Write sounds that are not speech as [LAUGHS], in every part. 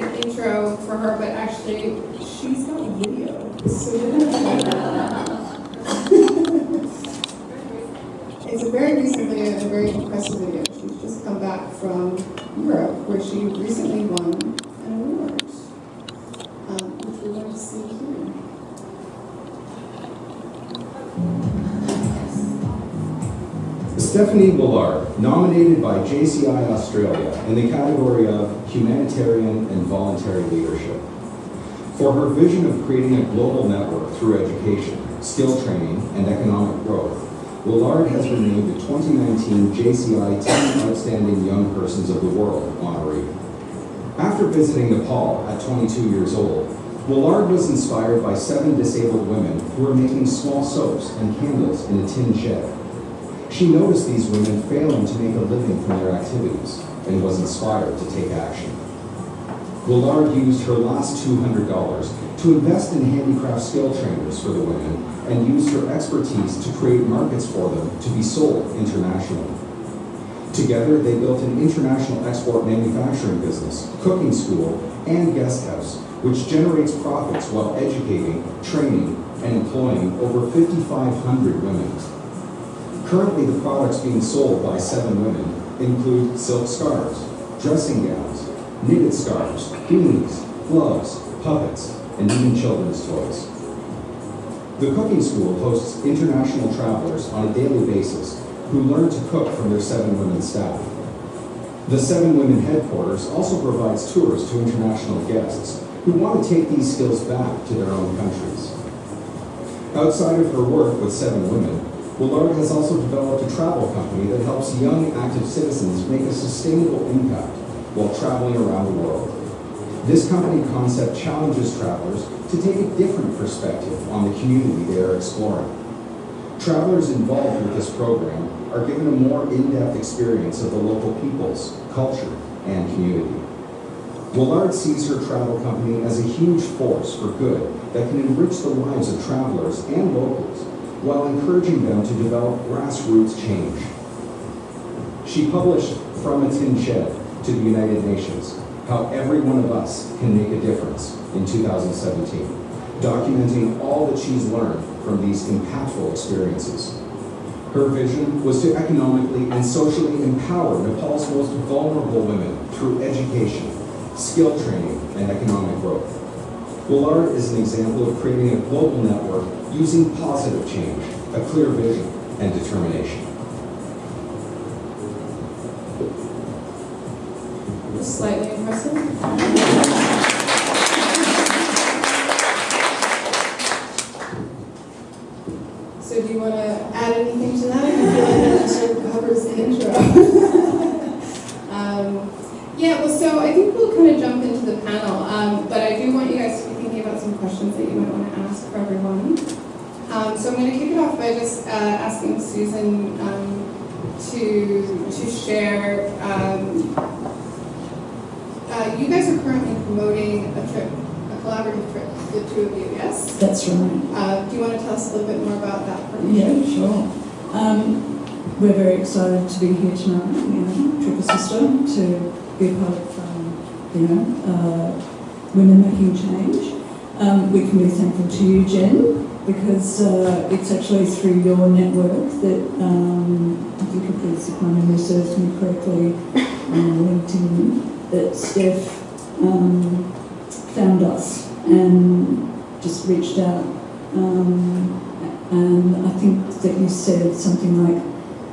intro for her, but actually, she's got a video. So. It's a very recent video and a very impressive video. She's just come back from Europe, where she recently won Stephanie Woollard, nominated by JCI Australia in the category of Humanitarian and Voluntary Leadership. For her vision of creating a global network through education, skill training, and economic growth, Woollard has been named the 2019 JCI 10 Outstanding Young Persons of the World honoree. After visiting Nepal at 22 years old, Woollard was inspired by seven disabled women who were making small soaps and candles in a tin shed. She noticed these women failing to make a living from their activities and was inspired to take action. Woollard used her last $200 to invest in handicraft skill trainers for the women and used her expertise to create markets for them to be sold internationally. Together, they built an international export manufacturing business, cooking school, and guest house, which generates profits while educating, training, and employing over 5,500 women. Currently, the products being sold by seven women include silk scarves, dressing gowns, knitted scarves, beanies, gloves, puppets, and even children's toys. The cooking school hosts international travelers on a daily basis who learn to cook from their seven women staff. The Seven Women headquarters also provides tours to international guests who want to take these skills back to their own countries. Outside of her work with Seven Women, Woollard has also developed a travel company that helps young active citizens make a sustainable impact while traveling around the world. This company concept challenges travelers to take a different perspective on the community they are exploring. Travelers involved with this program are given a more in-depth experience of the local peoples, culture, and community. Woollard sees her travel company as a huge force for good that can enrich the lives of travelers and locals while encouraging them to develop grassroots change. She published From a Tin Shed to the United Nations, How Every One of Us Can Make a Difference in 2017, documenting all that she's learned from these impactful experiences. Her vision was to economically and socially empower Nepal's most vulnerable women through education, skill training, and economic growth. Woollard is an example of creating a global network using positive change, a clear vision, and determination. Slightly impressive. So do you want to add anything to that? I feel like that sort of covers the intro. um, yeah, well, so I think we'll kind of jump into the panel, um, but I do want you guys to be thinking about some questions that you might want to ask for everyone. Um, so I'm going to kick it off by just uh, asking Susan um, to to share. Um, uh, you guys are currently promoting a trip, a collaborative trip, the two of you, yes? That's right. Uh, do you want to tell us a little bit more about that? Yeah, sure. Um, we're very excited to be here tonight, you know, Triple Sister, to be a part of, um, you know, uh, women making change. Um, we can be thankful to you, Jen, because uh, it's actually through your network that um, I think if if my memory serves me correctly, on LinkedIn, that Steph um, found us and just reached out. Um, and I think that you said something like,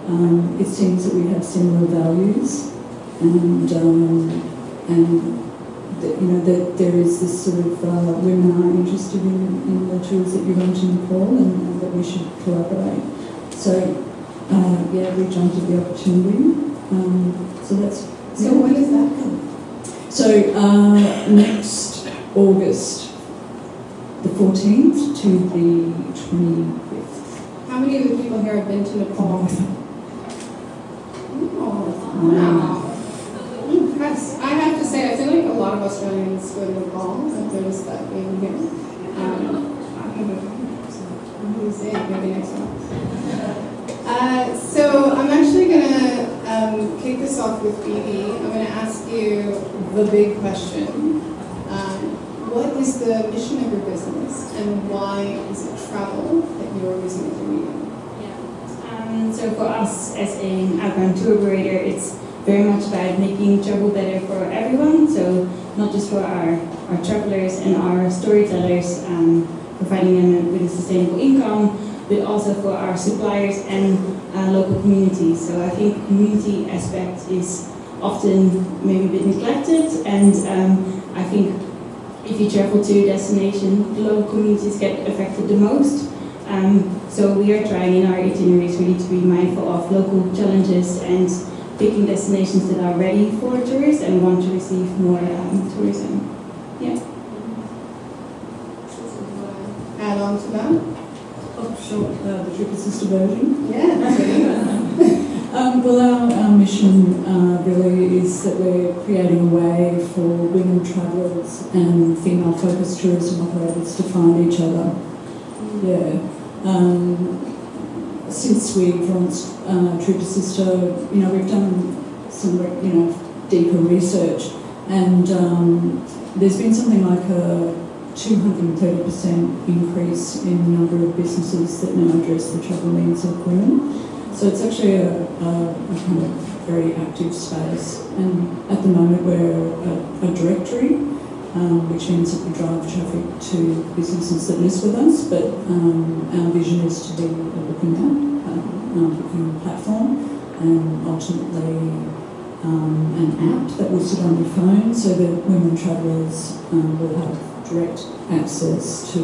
um, it seems that we have similar values, and um, and that you know that there is this sort of uh, women are interested in, in the tools that you run to Nepal, and, and that we should collaborate. So uh, yeah, we jumped at the opportunity. Um, so that's So yeah. when is that come? So uh, next August, the 14th to the 25th. How many of the people here have been to Nepal? Oh, wow. I have to say, I feel like a lot of Australians go to Nepal. I've noticed that being here. Um. Who's in? Maybe next one. Uh, so I'm actually going to um, kick this off with Phoebe. I'm going to ask you the big question. what is the mission of your business and why is it travel that you're using as a medium? Um, so for us as an outbound tour operator, it's very much about making travel better for everyone. So not just for our, our travelers and our storytellers, um, providing them with a sustainable income, but also for our suppliers and uh, local communities. So I think community aspect is often maybe a bit neglected, and um, I think if you travel to a destination, the local communities get affected the most. Um, so we are trying in our itineraries really to be mindful of local challenges and picking destinations that are ready for tourists and want to receive more um, tourism. Yeah. Add on to that? Oh, sure, uh, the Triple Sister version. Yeah. [LAUGHS] Um, well, our, our mission uh, really is that we're creating a way for women travellers and female focused tourism operators to find each other. Yeah. Um, since we've launched uh, True to Sister, you know, we've done some, you know, deeper research, and um, there's been something like a 230% increase in the number of businesses that now address the travel needs of women. So it's actually a, a, a kind of very active space. And at the moment, we're a, a directory, um, which means that we drive traffic to businesses that list with us. But um, our vision is to be a booking app, a, a platform, and ultimately um, an app that will sit on your phone so that women travellers um, will have direct access to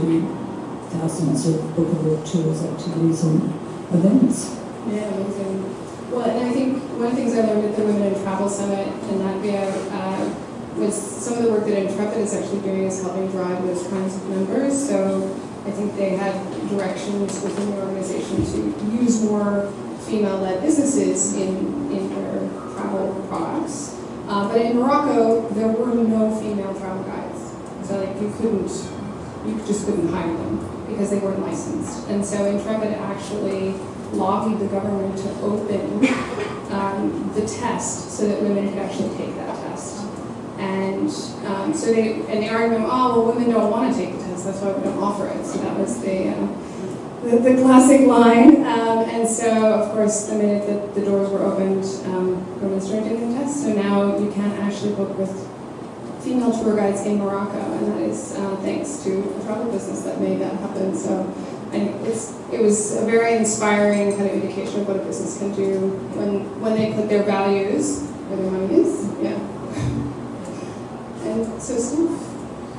thousands of bookable tours, activities, and events. Yeah, amazing. Well, and I think one of the things I learned at the Women in Travel Summit in Latvia uh, was some of the work that Intrepid is actually doing is helping drive those kinds of numbers. So I think they had directions within the organization to use more female-led businesses in, in their travel products. Uh, but in Morocco, there were no female travel guides. So like you couldn't, you just couldn't hire them because they weren't licensed. And so Intrepid actually lobbied the government to open um, the test so that women could actually take that test. And um, so they, and the argument, oh, well, women don't want to take the that's why we don't offer it. So that was the, uh, the, the, classic line. Um, and so, of course, the minute that the doors were opened, um, women started taking the test. So now you can actually book with female tour guides in Morocco, and that is uh, thanks to a travel business that made that happen. So it was a very inspiring kind of indication of what a business can do when, when they put their values where their money is. Yeah. [LAUGHS] And so stuff.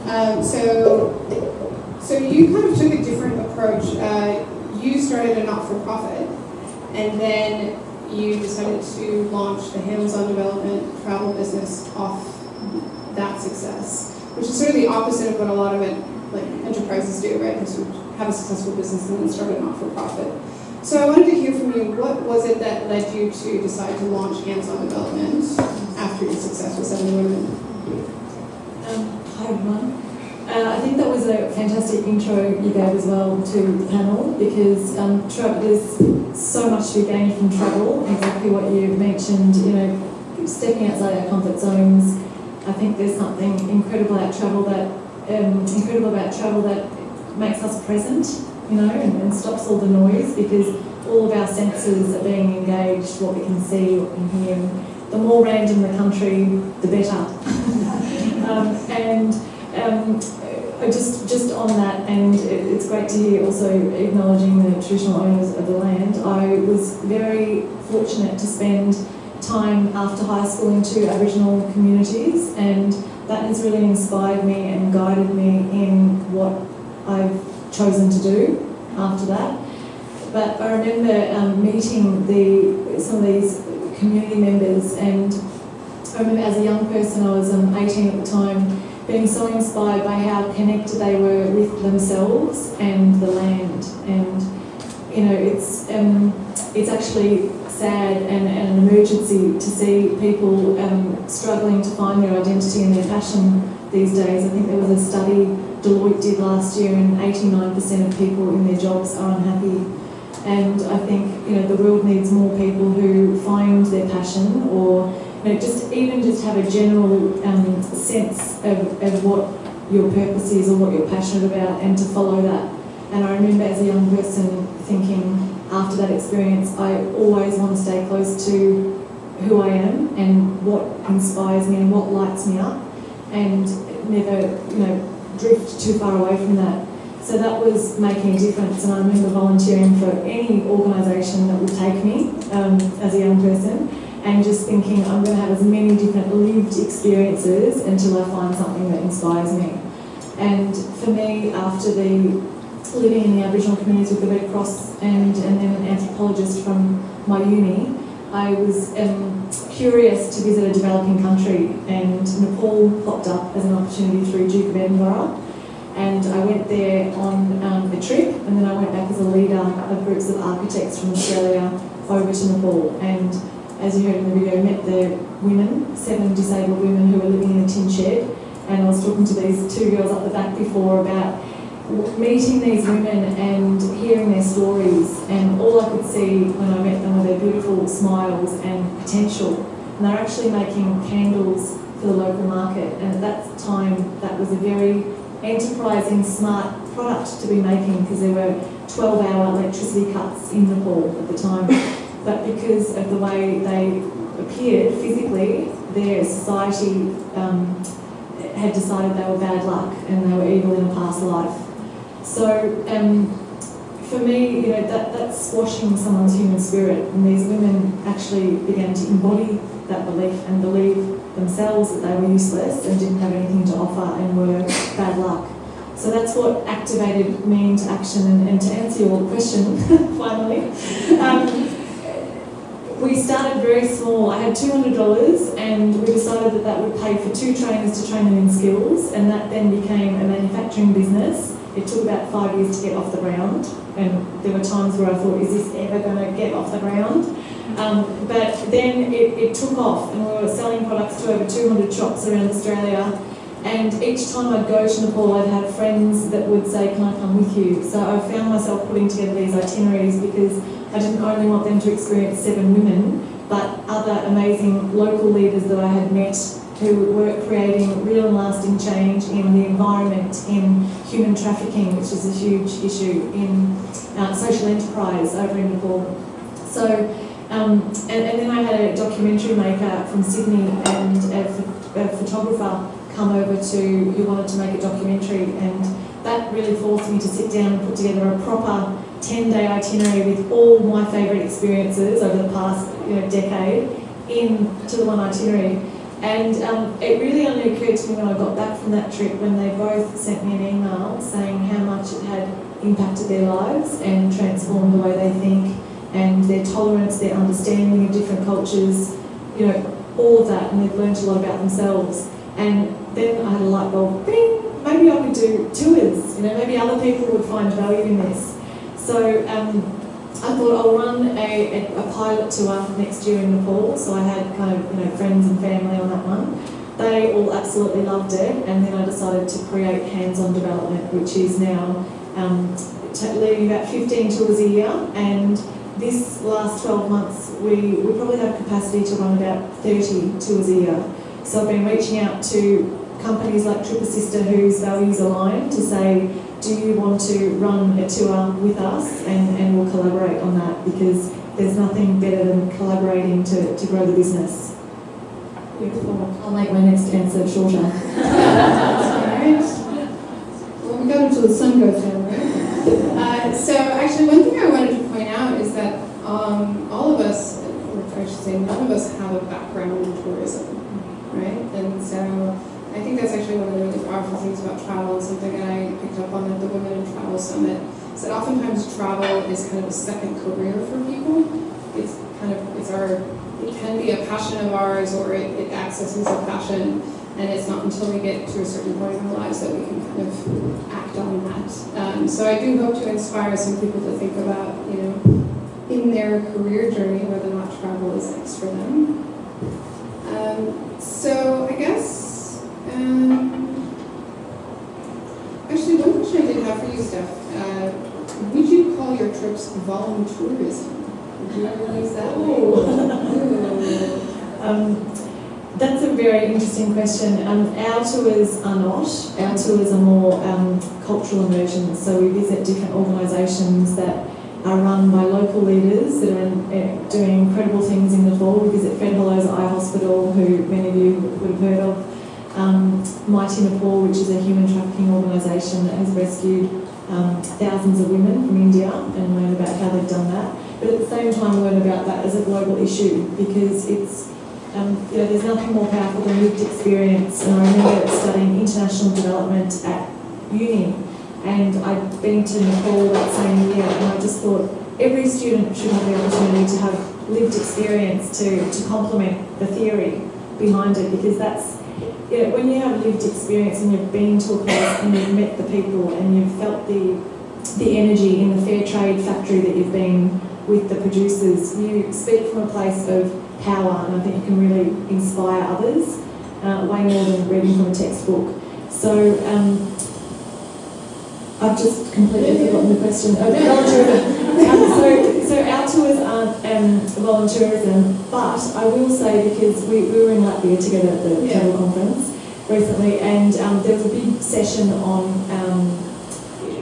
Um, so, so you kind of took a different approach. Uh, you started a not-for-profit, and then you decided to launch the hands-on development travel business off that success, which is sort of the opposite of what a lot of it, like enterprises do, right? Have a successful business and then start a not-for-profit. So I wanted to hear from you, what was it that led you to decide to launch hands-on development after your success with Seven Women? Uh, I think that was a fantastic intro you gave as well to the panel because um, there's so much to be gained from travel, exactly what you mentioned, you know, stepping outside our comfort zones. I think there's something incredible about travel that, um, incredible about travel that makes us present, you know, and, and, stops all the noise because all of our senses are being engaged, what we can see, what we can hear. The more random the country, the better. [LAUGHS] um, and um, just just on that, and it's great to hear also acknowledging the traditional owners of the land. I was very fortunate to spend time after high school in two Aboriginal communities, and that has really inspired me and guided me in what I've chosen to do after that. But I remember um, meeting the some of these community members, and Remember as a young person, I was um, 18 at the time, being so inspired by how connected they were with themselves and the land. And you know, it's um, it's actually sad and, and, an emergency to see people um, struggling to find their identity and their passion these days. I think there was a study Deloitte did last year, and 89% of people in their jobs are unhappy. And I think you know the world needs more people who find their passion, or you know, just even just have a general um, sense of, of what your purpose is or what you're passionate about and to follow that. And I remember as a young person thinking after that experience, I always want to stay close to who I am and what inspires me and what lights me up and never, you know, drift too far away from that. So that was making a difference and I remember volunteering for any organisation that would take me um, as a young person and just thinking I'm going to have as many different lived experiences until I find something that inspires me. And for me, after the living in the Aboriginal communities with the Red Cross and, and then an anthropologist from my uni, I was um, curious to visit a developing country and Nepal popped up as an opportunity through Duke of Edinburgh and I went there on um, a trip and then I went back as a leader of other groups of architects from Australia over to Nepal and as you heard in the video, met the women, seven disabled women who were living in a tin shed and I was talking to these two girls up the back before about meeting these women and hearing their stories. And all I could see when I met them were their beautiful smiles and potential. And they're actually making candles for the local market. And at that time that was a very enterprising smart product to be making because there were 12 hour electricity cuts in Nepal at the time but because of the way they appeared physically their society um, had decided they were bad luck and they were evil in a past life so um, for me, you know, that, that's squashing someone's human spirit. And these women actually began to embody that belief and believe themselves that they were useless and didn't have anything to offer and were bad luck. So that's what activated me into action. And, and to answer your question, [LAUGHS] finally, um, we started very small. I had $200 and we decided that that would pay for two trainers to train them in skills and that then became a manufacturing business it took about five years to get off the ground, and there were times where I thought, is this ever going to get off the ground? Um, but then it, it took off, and we were selling products to over 200 shops around Australia. And each time I'd go to Nepal, I'd have friends that would say, Can I come with you? So I found myself putting together these itineraries because I didn't only want them to experience seven women, but other amazing local leaders that I had met who were creating real and lasting change in the environment, in human trafficking, which is a huge issue, in uh, social enterprise over in Nepal. So, um, and, and, then I had a documentary maker from Sydney and a, a photographer come over to who wanted to make a documentary and that really forced me to sit down and put together a proper 10-day itinerary with all my favourite experiences over the past you know, decade into the one itinerary. And um, it really only occurred to me when I got back from that trip when they both sent me an email saying how much it had impacted their lives and transformed the way they think and their tolerance, their understanding of different cultures, you know, all of that, and they've learned a lot about themselves. And then I had a light bulb, bing, maybe I could do tours, you know, maybe other people would find value in this. So um, I thought I'll run a, a, pilot tour next year in Nepal. So I had kind of you know friends and family on that one. They all absolutely loved it, and then I decided to create hands-on development, which is now um, leading about 15 tours a year. And this last 12 months, we, we probably have capacity to run about 30 tours a year. So I've been reaching out to companies like Trip Assista whose values align to say, do you want to run a tour with us and, and we'll collaborate on that because there's nothing better than collaborating to, to grow the business. Beautiful. I'll make my next answer shorter. Alright. [LAUGHS] Well, we got until the sun goes down, right? Uh, so actually one thing I wanted to point out is that um, all of us, or I should say none of us have a background in tourism, right? And so I think that's actually one of the really powerful things about travel and something that I picked up on at the Women in Travel Summit is that oftentimes travel is kind of a second career for people. It's kind of, it's our, it can be a passion of ours or it, it accesses a passion and it's not until we get to a certain point in our lives that we can kind of act on that. Um, so I do hope to inspire some people to think about, you know, in their career journey, whether or not travel is next for them. Um, so I guess um, actually, one question I did have for you, Steph. Uh, would you call your trips voluntourism? Would you ever use that? [LAUGHS] um, that's a very interesting question. Um, our tours are not. Our tours are more um, cultural immersions. So we visit different organisations that are run by local leaders that are uh, doing incredible things in Nepal. We visit Fred Hollows Eye Hospital, who many of you would have heard of. Um, Maiti Nepal, which is a human trafficking organisation that has rescued um, thousands of women from India and learn about how they've done that. But at the same time, learn about that as a global issue because it's um, you know, there's nothing more powerful than lived experience. And I remember studying international development at uni, and I'd been to Nepal that same year, and I just thought every student should have the opportunity to have lived experience to, to complement the theory behind it, because that's know, when you have lived experience and you've been to a place and you've met the people and you've felt the the energy in the fair trade factory that you've been with the producers, you speak from a place of power, and I think you can really inspire others uh, way more than reading from a textbook. So um, I've just completely forgotten the question. Oh, volunteerism. um, so, so our tours aren't um, volunteerism, but I will say because we, we were in Latvia together at the Yeah. travel conference recently, and um, there was a big session on um,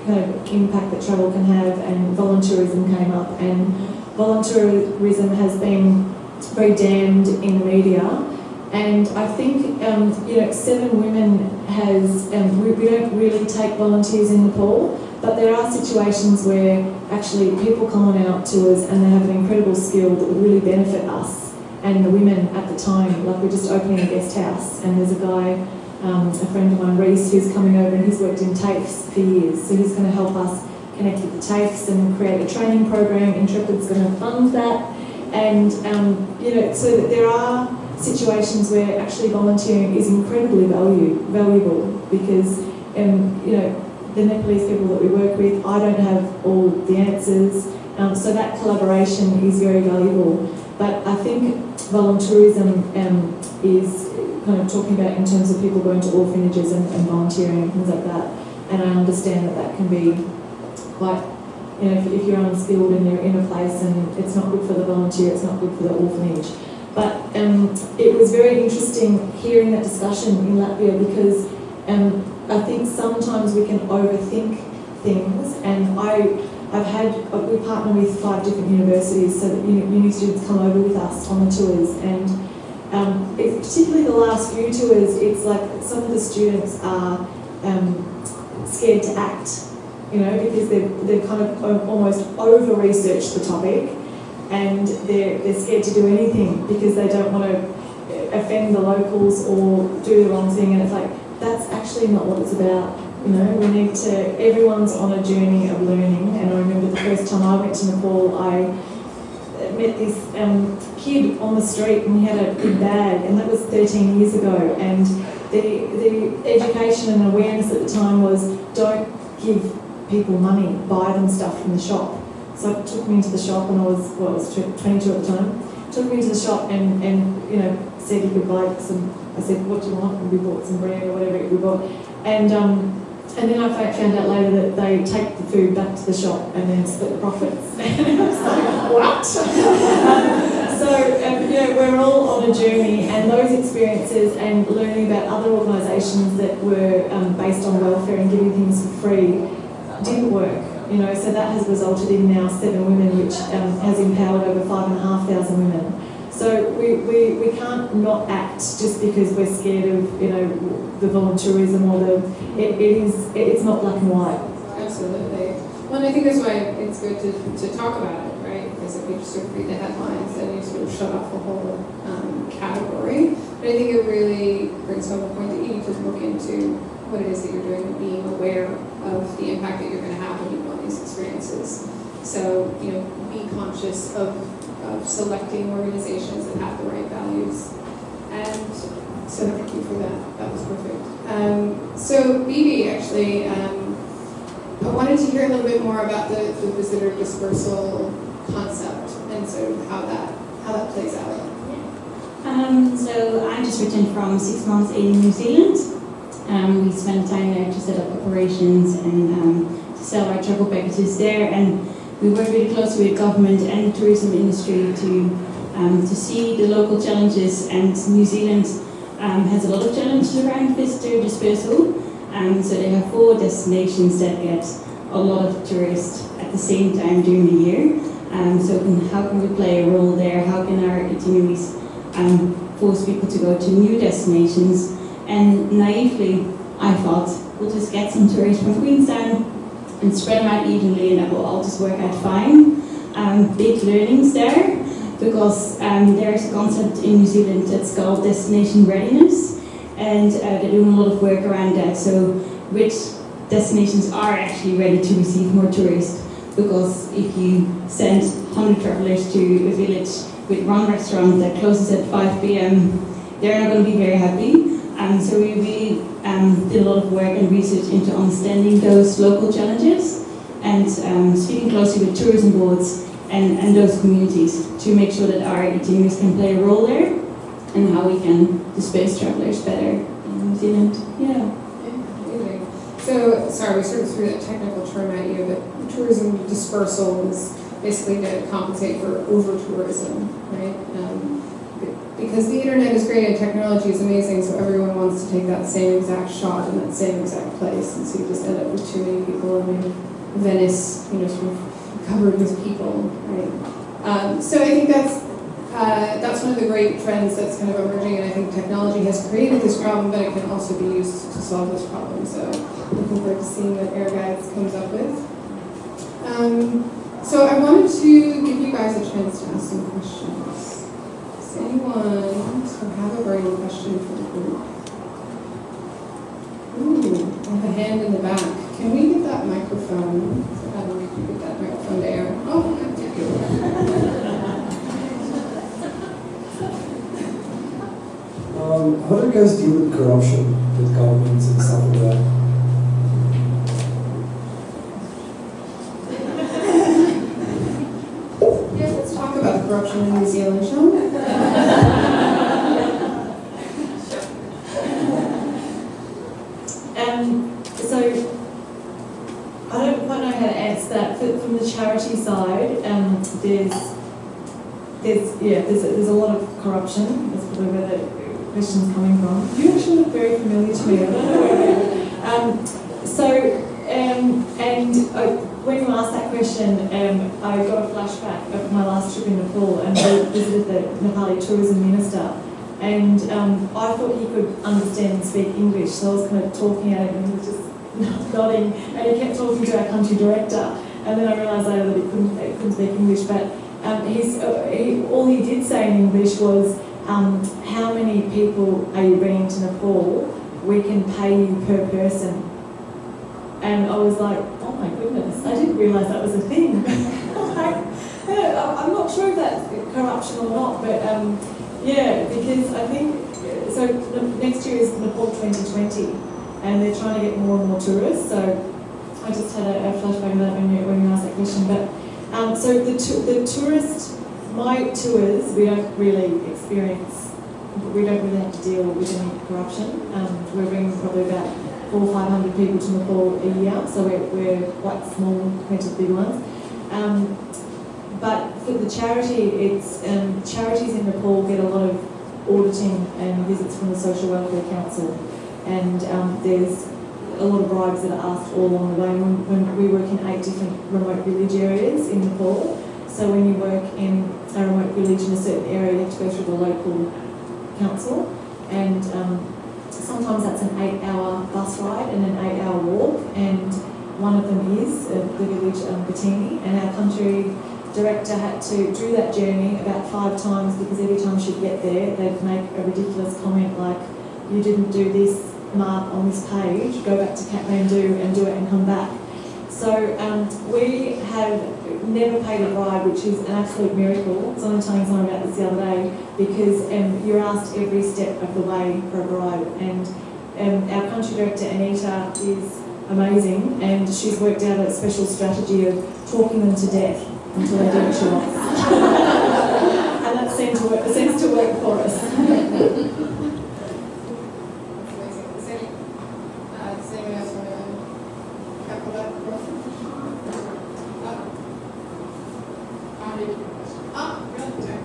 kind of impact that travel can have, and volunteerism came up, and volunteerism has been very damned in the media. And I think, um, you know, Seven Women has, um, we, we don't really take volunteers in Nepal, but there are situations where actually people come on our tours and they have an incredible skill that would really benefit us and the women at the time. Like we're just opening a guest house and there's a guy, um, a friend of mine, Reese, who's coming over and he's worked in TAFEs for years. So he's going to help us connect with the TAFEs and create a training program. Intrepid's going to fund that. And, um, you know, so that there are situations where actually volunteering is incredibly value, valuable because, um, you know, the Nepalese people that we work with, I don't have all the answers. Um, so that collaboration is very valuable. But I think volunteerism um, is kind of talking about in terms of people going to orphanages and, and volunteering and things like that. And I understand that that can be quite you know, if, if you're unskilled and you're in a place and it's not good for the volunteer, it's not good for the orphanage. But um, it was very interesting hearing that discussion in Latvia because um, I think sometimes we can overthink things and I, I've had, uh, we partner with five different universities so that uni, students come over with us on the tours and um, it, particularly the last few tours, it's like some of the students are um, scared to act you know, because they've, they've kind of almost over-researched the topic and they're, they're scared to do anything because they don't want to offend the locals or do the wrong thing. And it's like, that's actually not what it's about. You know, we need to, everyone's on a journey of learning. And I remember the first time I went to Nepal, I met this um, kid on the street and he had a big bag, and that was 13 years ago. And the, the education and awareness at the time was don't give people money, buy them stuff from the shop. So it took me into the shop and I was, well, I was 22 at the time. Took me into the shop and, and you know, said he could buy some, I said, what do you want? And we bought some bread or whatever we bought. And, um, and then I found out later that they take the food back to the shop and then split the profits. [LAUGHS] And I was like, what? [LAUGHS] so, um, we're all on a journey and those experiences and learning about other organisations that were um, based on welfare and giving things for free didn't work. You know, so that has resulted in now seven women, which um, has empowered over five and a half thousand women. So we, we, we can't not act just because we're scared of, you know, the volunteerism or the, it, it is, it's not black and white. Absolutely. Well, and I think that's why it's good to, to talk about it, right? Because if you just sort of read the headlines, then you sort of shut off the whole um, category. But I think it really brings home the point that you need to look into what it is that you're doing and being aware of the impact that you're going to have when you on these experiences. So, you know, be conscious of, of selecting organizations that have the right values. And so thank you for that. That was perfect. Um, so, Bibi, actually, um, I wanted to hear a little bit more about the, the visitor dispersal concept and sort of how that how that plays out. Um, so I just returned from six months in New Zealand. Um, we spent time there to set up operations and um, to sell our travel packages there, and we work really closely with government and the tourism industry to um, to see the local challenges. And New Zealand um, has a lot of challenges around visitor dispersal. Um, so they have four destinations that get a lot of tourists at the same time during the year. Um, so how can we play a role there? How can our itineraries um, force people to go to new destinations? And naively, I thought we'll just get some tourists from Queenstown and spread them out evenly, and that will all just work out fine. Um, big learnings there because um, there's a concept in New Zealand that's called destination readiness, and uh, they're doing a lot of work around that. So, which destinations are actually ready to receive more tourists? Because if you send 100 travelers to a village with one restaurant that closes at 5 p.m., they're not going to be very happy. Um, so we really um, did a lot of work and research into understanding those local challenges and um, speaking closely with tourism boards and, and those communities to make sure that our itineraries can play a role there and how we can disperse travelers better in New Zealand. Yeah. So, sorry, we sort of threw that technical term at you, but tourism dispersal is basically to compensate for over-tourism, right? Um, because the internet is great and technology is amazing, so everyone wants to take that same exact shot in that same exact place, and so you just end up with too many people, maybe Venice, you know, sort of covered with people, right? Um, so I think that's uh, that's one of the great trends that's kind of emerging, and I think technology has created this problem, but it can also be used to solve this problem. So looking forward to seeing what Air Guides comes up with. Um, so I wanted to give you guys a chance to ask some questions. Does anyone have a burning question for the group? Ooh, I have a hand in the back. Can we get that microphone? Um, could you get that microphone to? Oh, thank you. Um, how do you guys deal with corruption with governments and stuff like that? Yeah, let's talk about the corruption in New Zealand, shall we? Um, so I don't quite know how to answer that. But from the charity side, um, there's there's yeah there's a, there's a That's probably where the question's coming from. You actually look very familiar to me. [LAUGHS] Um, so um, and uh, when you asked that question, um, I got a flashback of my last trip in Nepal and I visited the Nepali tourism minister. And um, I thought he could understand and speak English, so I was kind of talking at him and he was just [LAUGHS] nodding. And he kept talking to our country director. And then I realised later that he couldn't, he couldn't speak English. But um, uh, he, all he did say in English was, um, How many people are you bringing to Nepal? We can pay you per person. And I was like, Oh my goodness, I didn't realise that was a thing. [LAUGHS] I'm not sure if that's corruption or not, but. Um, yeah, because I think so. The next year is Nepal 2020, and they're trying to get more and more tourists. So I just had a, a flashback of that when you when you asked that question. But um, so the the tourist, my tours, we don't really experience. We don't really have to deal with any corruption. Um, we're bringing probably about four or five hundred people to Nepal a year, so we're, we're quite small compared to the big ones. Um, but for the charity, it's um, charities in Nepal get a lot of auditing and visits from the Social Welfare Council, and um, there's a lot of bribes that are asked all along the way. When, when we work in eight different remote village areas in Nepal, so when you work in a remote village in a certain area, you have to go through the local council, and um, sometimes that's an eight-hour bus ride and an eight-hour walk, and one of them is uh, the village um, Batini, and our country director had to do that journey about five times because every time she'd get there, they'd make a ridiculous comment like, "You didn't do this mark on this page. Go back to Kathmandu and do it and come back." So um, we have never paid a bribe, which is an absolute miracle. I was telling someone about this the other day because um, you're asked every step of the way for a bribe, and um, our country director Anita is amazing, and she's worked out a special strategy of talking them to death until they do what she wants. and that seems to work, seems to work for us. That's amazing. Does any, uh, does anyone else want to tackle that question? Uh, I'll read your question. Ah, really? Sorry.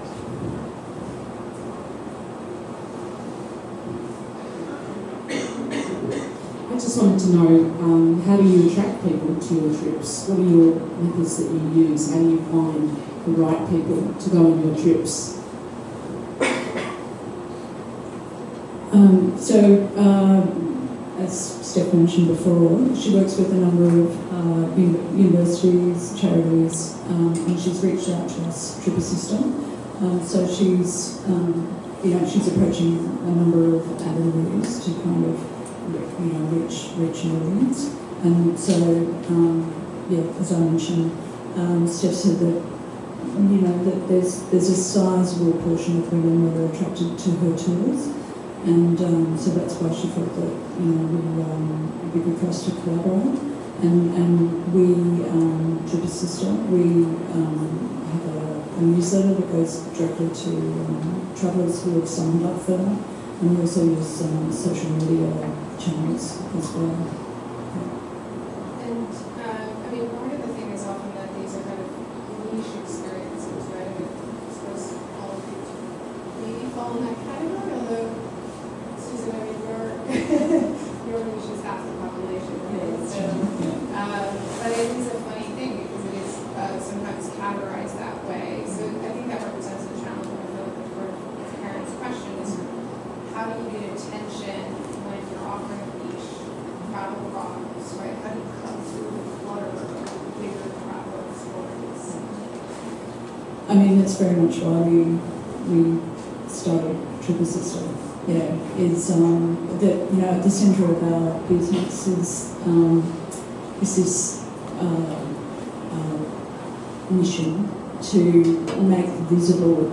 just wanted to know um, how do you attract people to your trips? What are your methods that you use? How do you find the right people to go on your trips? Um, so, uh, as Steph mentioned before, she works with a number of uh, universities, charities, um, and she's reached out to us, Trip Assistant. Um, so she's, um, you know, she's approaching a number of avenues to kind of, you know, reach reach an audience. And so, um, yeah, as I mentioned, um, Steph said that you know that there's there's a sizable portion of women that are attracted to her tours. And um, so that's why she felt that you know we, um, it'd be good for us to collaborate. And and we, um, Trip Assistant, we um, have a, a newsletter that goes directly to um, travellers who have signed up for that. And we also use um, social media channels as well. And, uh, I mean, part of the thing is often that these are kind of niche experiences, right? I mean, I suppose all of you maybe fall in that category, although, Susan, I mean, your, your niche is half the population, right? So, um, but it is a funny thing because it is uh, sometimes categorized that way. So I think that represents a challenge. I feel like for parents' question is how do you get attention when you're offering a niche travel blogs, right? How do you cut through the clutter of bigger travel stories? I mean, that's very much why we we started Triple Sister. Yeah, is um, that you know at the centre of our business is um, is this uh, uh, mission to make visible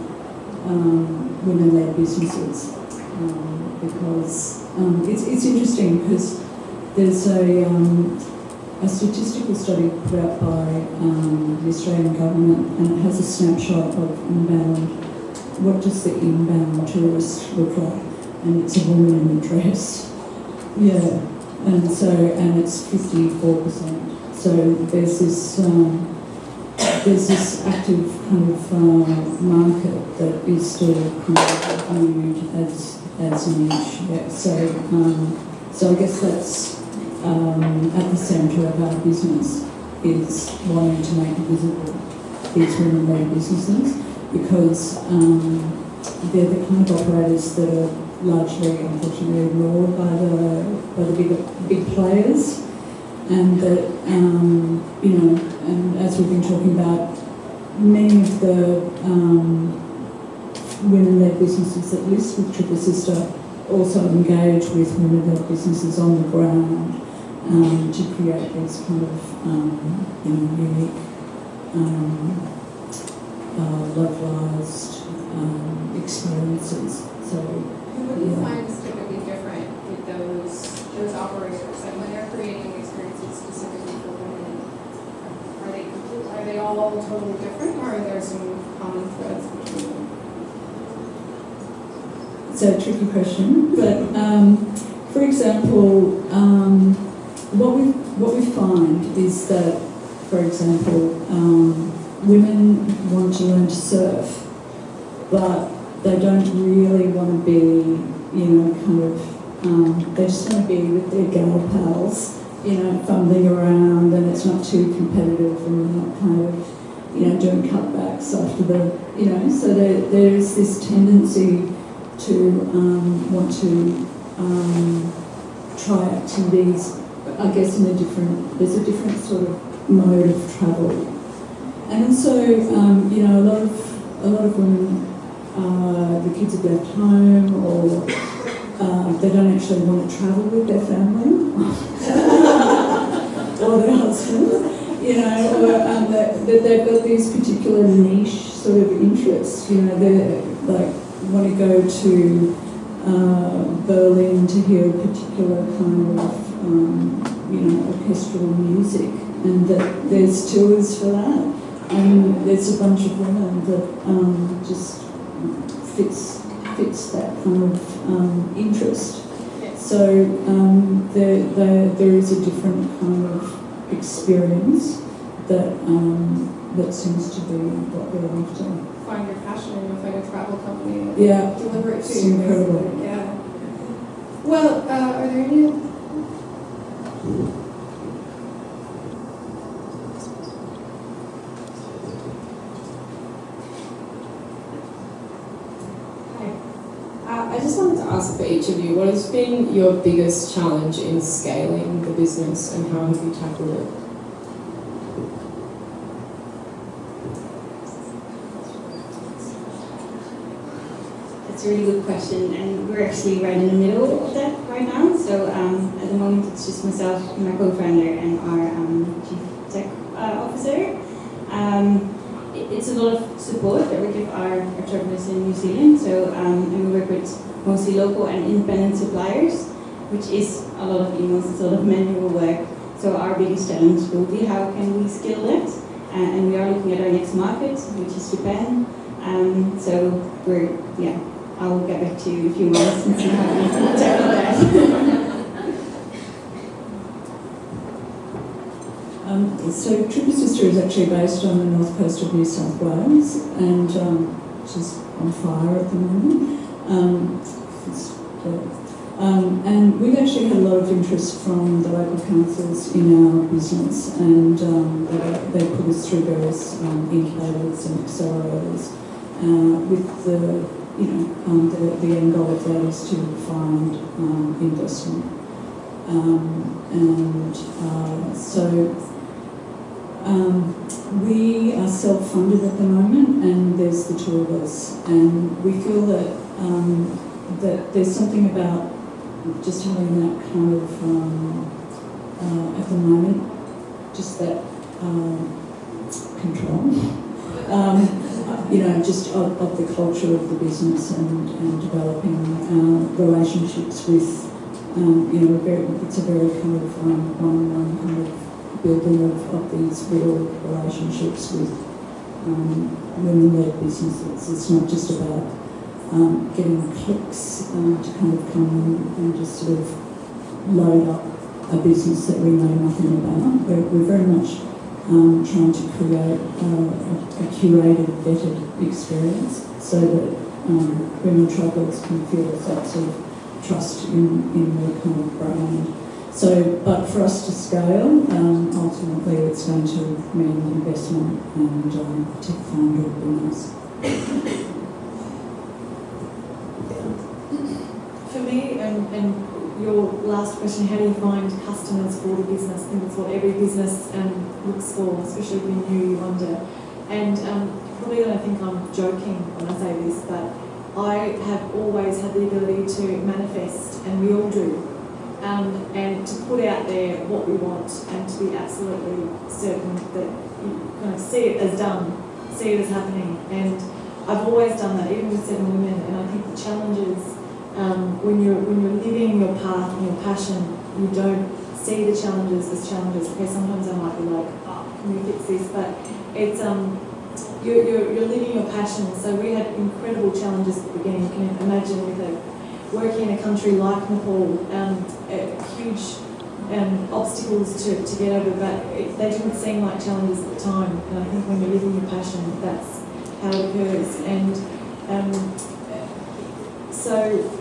um, women-led businesses um, because um, it's it's interesting because there's a um, a statistical study put out by um, the Australian government and it has a snapshot of inbound, what does the inbound tourist look like? And it's a woman in a dress. Yeah, and so, and it's 54%. So there's this, um, there's this active kind of uh, market that is still kind of viewed as, as a niche. Yeah, so, um, so I guess that's um, at the centre of our business is wanting to make visible these women-led businesses because um, they're the kind of operators that are largely, unfortunately, ignored by the by the big big players, and that um, you know, and as we've been talking about, many of the um, women-led businesses that list with Triple Sister also engage with women-led businesses on the ground um, to create these kind of um, you know, unique, um, uh, localised um, experiences. So, what do you find is typically different with those, those operators? And when they're creating experiences specifically for women, are they, are they all totally different or are there some common threads between them? it's a tricky question, but um, for example, um, what we what we find is that, for example, um, women want to learn to surf, but they don't really want to be, you know, kind of, um, they just want to be with their gal pals, you know, fumbling around, and it's not too competitive, and they're not kind of, you know, doing cutbacks after the, you know, so there, there is this tendency to um, want to um, try activities, I guess in a different, there's a different sort of mode of travel. And so, um, you know, a lot of, a lot of women, uh, the kids have left home or um, they don't actually want to travel with their family [LAUGHS] or their husband, you know, or um, that, that they've got these particular niche sort of interests, you know, they're like want to go to uh, Berlin to hear a particular kind of, um, you know, orchestral music, and that there's tours for that. And there's a bunch of women that um, just fits fits that kind of um, interest. So um, there, there, there is a different kind of experience that um, that seems to be what they're after. Find your passion and you'll find a travel company Yeah, deliver it to It's you. incredible. Yeah. Well, uh, are there any ask for each of you, what has been your biggest challenge in scaling the business and how have you tackled it? That's a really good question, and we're actually right in the middle of that right now. So um, at the moment, it's just myself, my co-founder, and our um, chief tech uh, officer. Um, it's a lot of support that we give our, entrepreneurs in New Zealand. So um, and we work with mostly local and independent suppliers, which is a lot of emails, it's a lot of manual work. So our biggest challenge will be how can we scale that? Uh, and we are looking at our next market, which is Japan. Um, so we're yeah I'll get back to you in a few months and see how we tackle that. [LAUGHS] Um, so Tripper Sister is actually based on the north coast of New South Wales and um, which is on fire at the moment. Um, um, and we've actually had a lot of interest from the local councils in our business and um, they, they put us through various um, incubators and accelerators uh, with the you know, um, the, the end goal of that is to find um, investment. Um, and uh, so we are self-funded at the moment, and there's the two of us, and we feel that um, that there's something about just having that kind of um, uh, at the moment, just that um, control. Um, you know, just of, of, the culture of the business and, and developing uh, relationships with, um, you know, very, it's a very kind of um, one-on-one kind of building of, of these real relationships with women-led businesses. It's not just about um, getting clicks uh, to kind of come in and just sort of load up a business that we know nothing about. We're, we're very much um, trying to create uh, a, curated, vetted experience so that um, women travellers can feel a sense of trust in, in the kind of brand. So, but for us to scale, um, ultimately it's going to mean investment and um, tech fund would be nice. For me, and, your last question, how do you find customers for the business? I think it's what every business um, looks for, especially when you, you wonder. And um, probably don't think I'm joking when I say this, but I have always had the ability to manifest, and we all do, um, and to put out there what we want and to be absolutely certain that you kind of see it as done, see it as happening. And I've always done that, even with Seven Women, and I think the challenges um, when you're when you're living your path and your passion, you don't see the challenges as challenges. Okay, sometimes I might be like, oh, can we fix this? But it's um, you're, you're, you're living your passion. So we had incredible challenges at the beginning. You can imagine with a, working in a country like Nepal, um, huge um, obstacles to, to get over, but it, they didn't seem like challenges at the time. And I think when you're living your passion, that's how it occurs. And um, so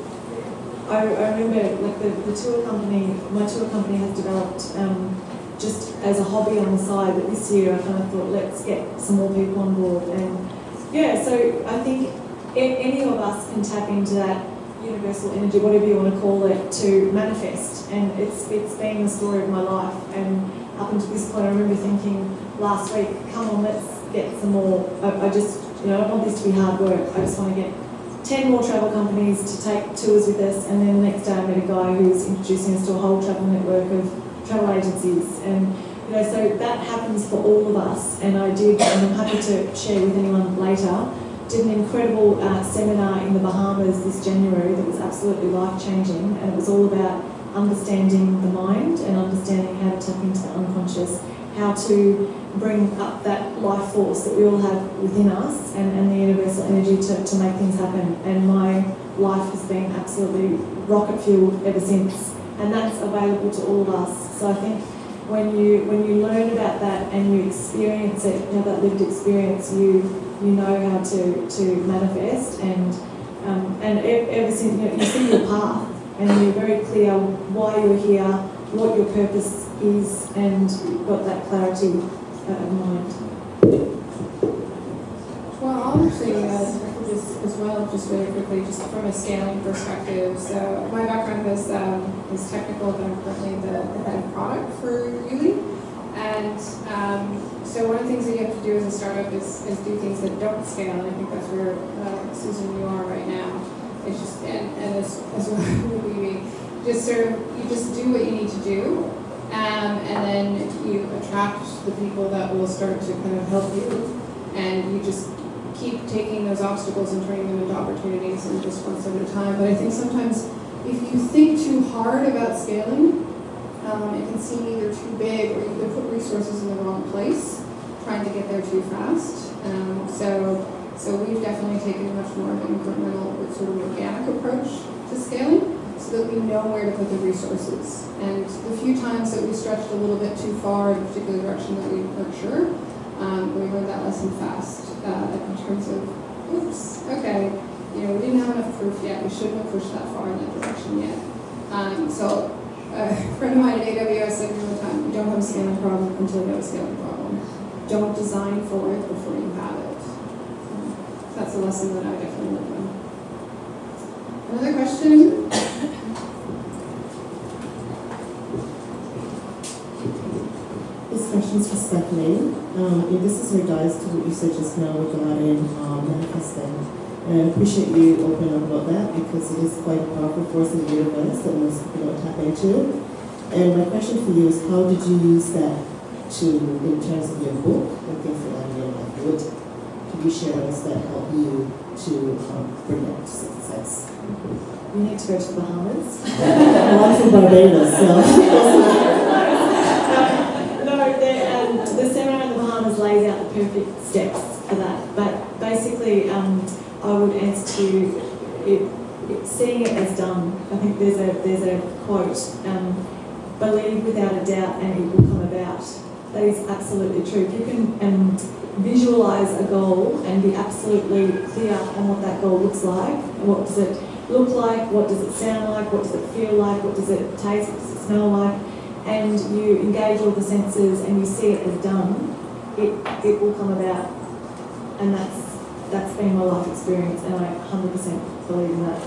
I, I remember like the, the tour company, my tour company has developed um, just as a hobby on the side, but this year I kind of thought let's get some more people on board. And yeah, so I think any of us can tap into that universal energy, whatever you want to call it, to manifest. And it's it's been the story of my life. And up until this point, I remember thinking last week, come on, let's get some more. I, I just, you know, I don't want this to be hard work. I just want to get 10 more travel companies to take tours with us, and then the next day I met a guy who was introducing us to a whole travel network of travel agencies. And you know, so that happens for all of us. And I did, and I'm happy to share with anyone later, did an incredible uh, seminar in the Bahamas this January that was absolutely life changing, and it was all about understanding the mind and understanding how to tap into the unconscious how to bring up that life force that we all have within us and, and the universal energy to, to make things happen. And my life has been absolutely rocket fueled ever since. And that's available to all of us. So I think when you when you learn about that and you experience it, you know, that lived experience, you you know how to, to manifest and um, and ever since you, know, you see your path and you're very clear why you're here, what your purpose is and got that clarity uh, of mind. Well, I'll actually uh, just as well, just really quickly, just from a scaling perspective. So my background is, um, is technical, but I'm currently the, the head of product for Yuli. And um, so one of the things that you have to do as a startup is, is do things that don't scale. And I think that's where, uh, Susan, you are right now. It's just, and, and as, as well [LAUGHS] just sort of, you just do what you need to do. Um, and then you attract the people that will start to kind of help you. And you just keep taking those obstacles and turning them into opportunities and just one step at a time. But I think sometimes if you think too hard about scaling, um, it can seem either too big or you could put resources in the wrong place, trying to get there too fast. Um, so, so we've definitely taken much more of an incremental, sort of organic approach to scaling so that we know where to put the resources. And the few times that we stretched a little bit too far in a particular direction that we weren't sure, um, we learned that lesson fast uh, in terms of, oops, okay, you know, we didn't have enough proof yet. We shouldn't have pushed that far in that direction yet. Um, so a friend of mine at AWS said all the time, don't have a scaling problem until you have a scaling problem. Don't design for it before you have it. That's a lesson that I definitely learned. Another question? This question's for Stephanie. Um, and this is in regards to what you said just now regarding um, manifesting. And I appreciate you opening up about that because it is quite a powerful force in the universe that most people don't tap into. And my question for you is how did you use that to, in terms of your book and things that in your life? What could you share with us that help you to um, bring that to success? You need to go to the Bahamas. [LAUGHS] well, I'm from Barbados, so. [LAUGHS] no, the, um, the seminar in the Bahamas lays out the perfect steps for that. But basically, um, I would answer to it, it, seeing it as done. I think there's a there's a quote: um, "Believe without a doubt, and it will come about." That is absolutely true. If you can um, visualize a goal and be absolutely clear on what that goal looks like, and what does it look like, what does it sound like, what does it feel like, what does it taste, what does it smell like, and you engage all the senses and you see it as done, it, it will come about. And that's that's been my life experience, and I 100% believe in that.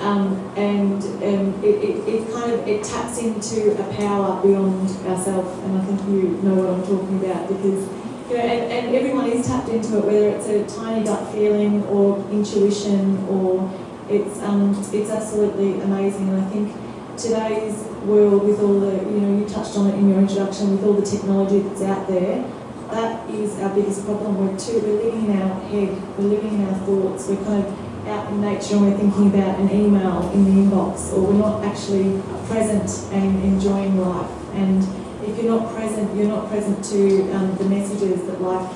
Um, and um, it, it, it kind of it taps into a power beyond ourselves, and I think you know what I'm talking about because you know, and, and everyone is tapped into it, whether it's a tiny gut feeling or intuition or it's um, it's absolutely amazing, and I think today's world with all the you know you touched on it in your introduction with all the technology that's out there, that is our biggest problem. We're too we're living in our head, we're living in our thoughts, we're kind of out in nature and we're thinking about an email in the inbox, or we're not actually present and enjoying life. And if you're not present, you're not present to um, the messages that life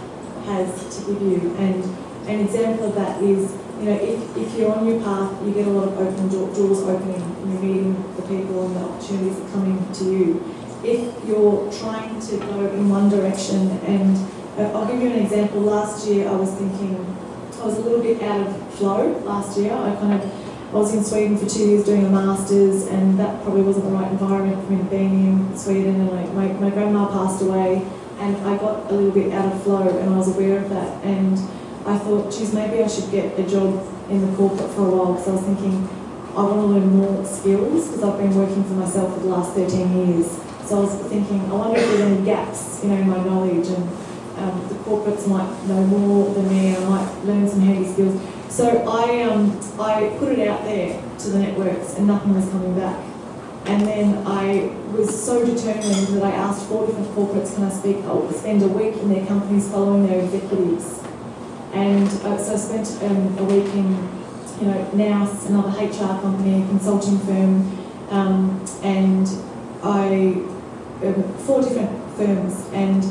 has to give you. And an example of that is you know, if, if you're on your path, you get a lot of open door, doors opening, and you're meeting the people and the opportunities that come into you. If you're trying to go in one direction, and uh, I'll give you an example. Last year, I was thinking, I was a little bit out of flow last year. I kind of, I was in Sweden for two years doing a master's, and that probably wasn't the right environment for me to be in Sweden. And like my, my grandma passed away, and I got a little bit out of flow, and I was aware of that. And I thought, geez, maybe I should get a job in the corporate for a while because I was thinking I want to learn more skills because I've been working for myself for the last 13 years. So I was thinking, I wonder if there's any gaps, you know, in my knowledge and um, the corporates might know more than me. I might learn some handy skills. So I um, I put it out there to the networks and nothing was coming back. And then I was so determined that I asked four different corporates, can I speak? I'll spend a week in their companies following their executives and uh, so I spent um, a week in, you know, NOUS, another HR company, consulting firm, um, and I, four different firms, and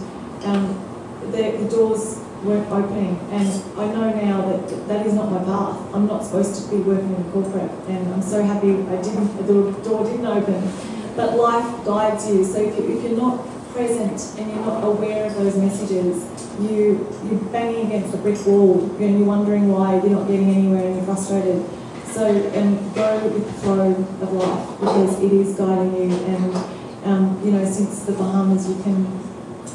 um, the, the doors weren't opening. And I know now that that is not my path. I'm not supposed to be working in corporate, and I'm so happy I didn't, the door didn't open. But life guides you, so if, you, if you're not present and you're not aware of those messages, you, you're banging against a brick wall and you're wondering why you're not getting anywhere and you're frustrated. So, and go with the flow of life because it is guiding you. And, um, you know, since the Bahamas, you can,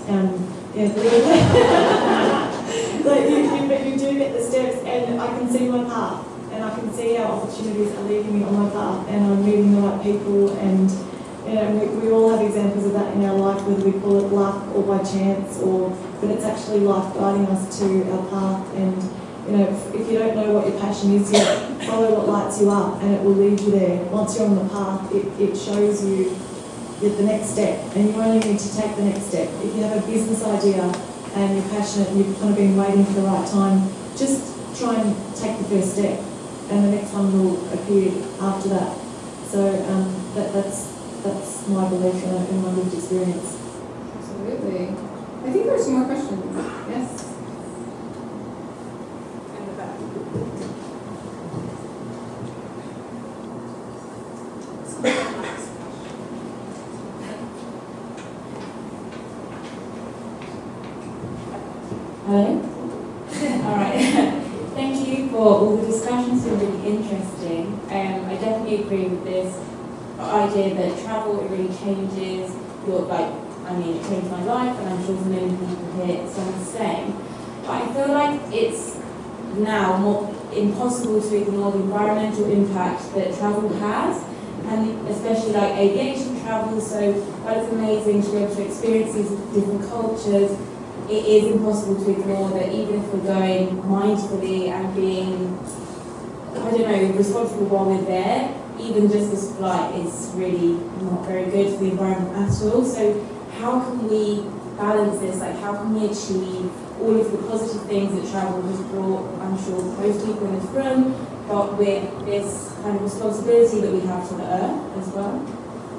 um, yeah, [LAUGHS] like you, you, you do at the steps and I can see my path and I can see how opportunities are leading me on my path and I'm meeting the right people and you know, we, we all have examples of that in our life, whether we call it luck or by chance or, but it's actually life guiding us to our path and you know, if, if you don't know what your passion is yet, follow what lights you up and it will lead you there. Once you're on the path, it, it shows you the the next step and you only need to take the next step. If you have a business idea and you're passionate and you've kind of been waiting for the right time, just try and take the first step and the next one will appear after that. So um, that, that's, that's my belief and my lived experience. Absolutely. I think there are some more questions. Yes? In the back. Hello? all right. Thank you for all the discussions, they're really interesting. Um, I definitely agree with this idea that travel, it really changes your, like, I mean, it changed my life, and I'm sure people here it's done the same. But I feel like it's now more impossible to ignore the environmental impact that travel has, and especially like aviation travel. So while it's amazing to be able to experience these different cultures, it is impossible to ignore that even if we're going mindfully and being, I don't know, responsible while we're there, even just this flight is really not very good for the environment at all. So how can we balance this? Like how can we achieve all of the positive things that travel has brought, I'm sure most people in this room, but with this kind of responsibility that we have to the earth as well?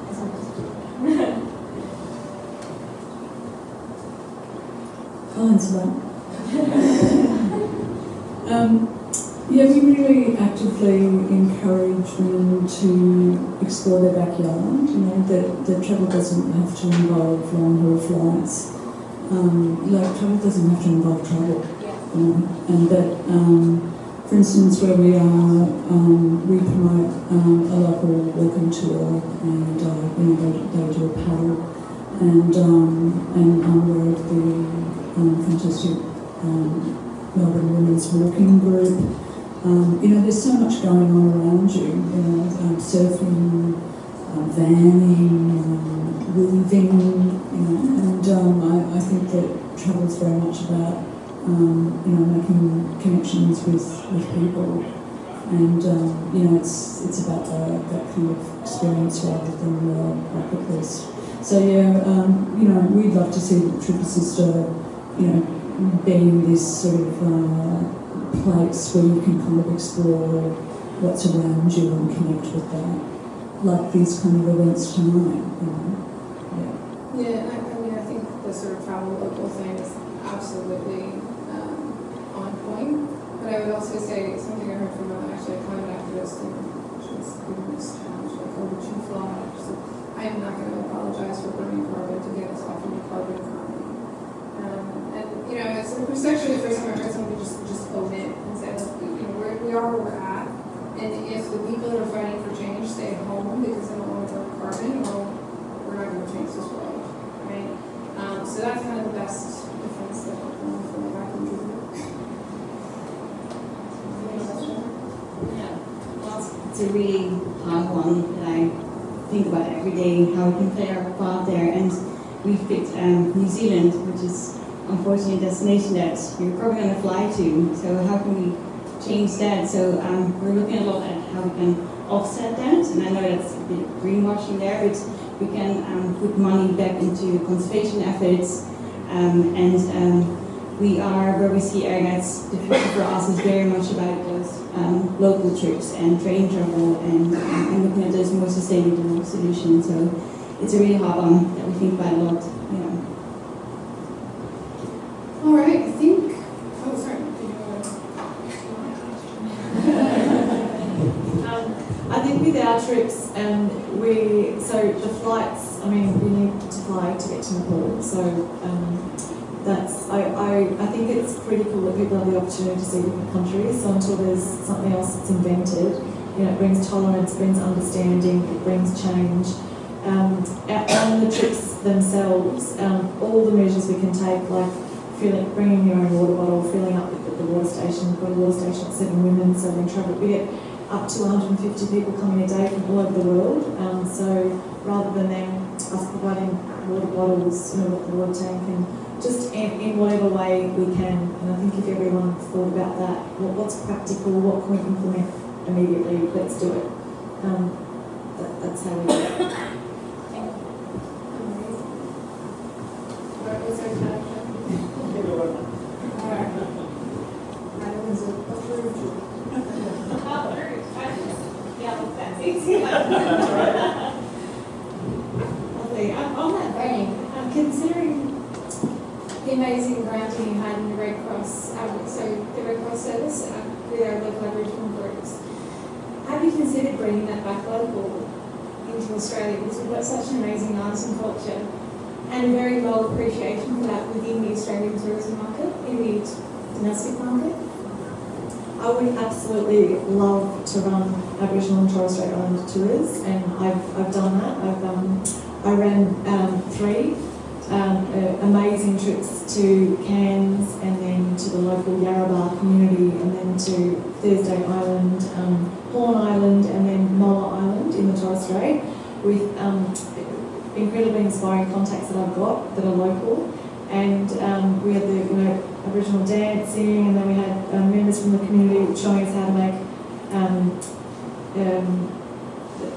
That's my. I'll answer that. um, yeah, we really actively encourage women to explore their backyard. You know, that, that travel doesn't have to involve long haul flights. Um, like, travel doesn't have to involve travel. You know, and that, um, for instance, where we are, um, we promote um, a local walking tour, and uh, you know, they, they do a paddle, and um, and of the um, fantastic Melbourne Women's Walking Group. Um, you know, there's so much going on around you. You know, um, surfing, um, vanning, um, weaving. You know, and um, I, I think that travel is very much about um, you know making connections with, with people. And you know, it's it's about the, that kind of experience rather than the list. So yeah, you know, we'd love to see the Triple Sister, you know, being this sort of uh, place where you can kind of explore what's around you and connect with that, like these kind of events tonight. You know? Yeah, I, I mean, I think the sort of travel local thing is absolutely um, on point. But I would also say something I heard from uh, actually a climate activist, and she was given this challenge, like, oh, would you fly? Said, I am not going to apologize for burning carbon to get us off of the carbon economy. Um, and, you know, it's, it actually the first time I heard somebody just, just it and say, look, you know, we're, we are where we're at. And if the people that are fighting for change stay at home because they don't want to burn carbon, well, we're not going to change this world, right? Um, so that's kind of the best defense that I can give. Question? Yeah, well, it's a really hard one that I think about every day, how we can play our part there. And we picked um, New Zealand, which is unfortunately a destination that you're probably going to fly to. So how can we change that? So um, we're looking a lot at how we can offset that. And I know that's a bit of greenwashing there, but we can um, put money back into conservation efforts. Um, and um, we are where we see airnets. The future for us is very much about those um, local trips and train travel and, and looking at those more sustainable solutions. So it's a really hard one that we think about a lot. Yeah. All right, I think, oh, sorry, Um, I think with our trips, um, we so the flights. I mean, we need to fly to get to Nepal. So um, that's I, I I think it's critical that people have the opportunity to see different countries. So until there's something else that's invented, you know, it brings tolerance, brings understanding, it brings change. Um, on the trips themselves, um, all the measures we can take, like filling, bringing your own water bottle, filling up at the water station. We've got a water station at Seven Women, so we travel. We get up to 150 people coming a day from all over the world. Um, so rather than them us providing water bottles, you know, the water tank, and just in, in whatever way we can. And I think if everyone thought about that, what, what's practical, what can we implement immediately, let's do it. Um, that, that's how we do it. What was our question? Item is approved. Lovely. Um, on that vein, um, considering the amazing granting you had in the Red Cross, um, so the Red Cross service uh, with our local Aboriginal groups, have you considered bringing that back local into Australia? Because we've got such an amazing arts and culture and a very low appreciation for that within the Australian tourism market, in the domestic market. I would absolutely love to run Aboriginal and Torres Strait Islander tours, and I've, I've done that. I've um, I ran um, three um, uh, amazing trips to Cairns, and then to the local Yarrabah community, and then to Thursday Island, um, Horn Island, and then Moa Island in the Torres Strait, with um, incredibly inspiring contacts that I've got that are local. And um, we had the you know Aboriginal dancing, and then we had um, members from the community showing us how to make um, um,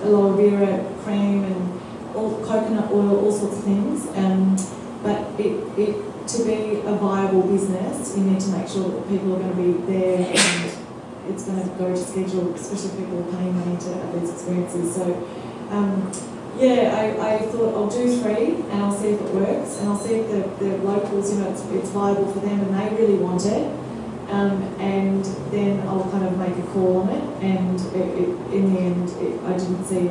aloe vera cream and all coconut oil, all sorts of things. Um, but it, it to be a viable business, you need to make sure that people are going to be there and it's going to go to schedule, especially people are paying money to have these experiences. So. Um, yeah, I, I thought I'll do three and I'll see if it works and I'll see if the, the locals, you know, it's, it's viable for them and they really want it. Um, and then I'll kind of make a call on it. And it, it, in the end, it, I didn't see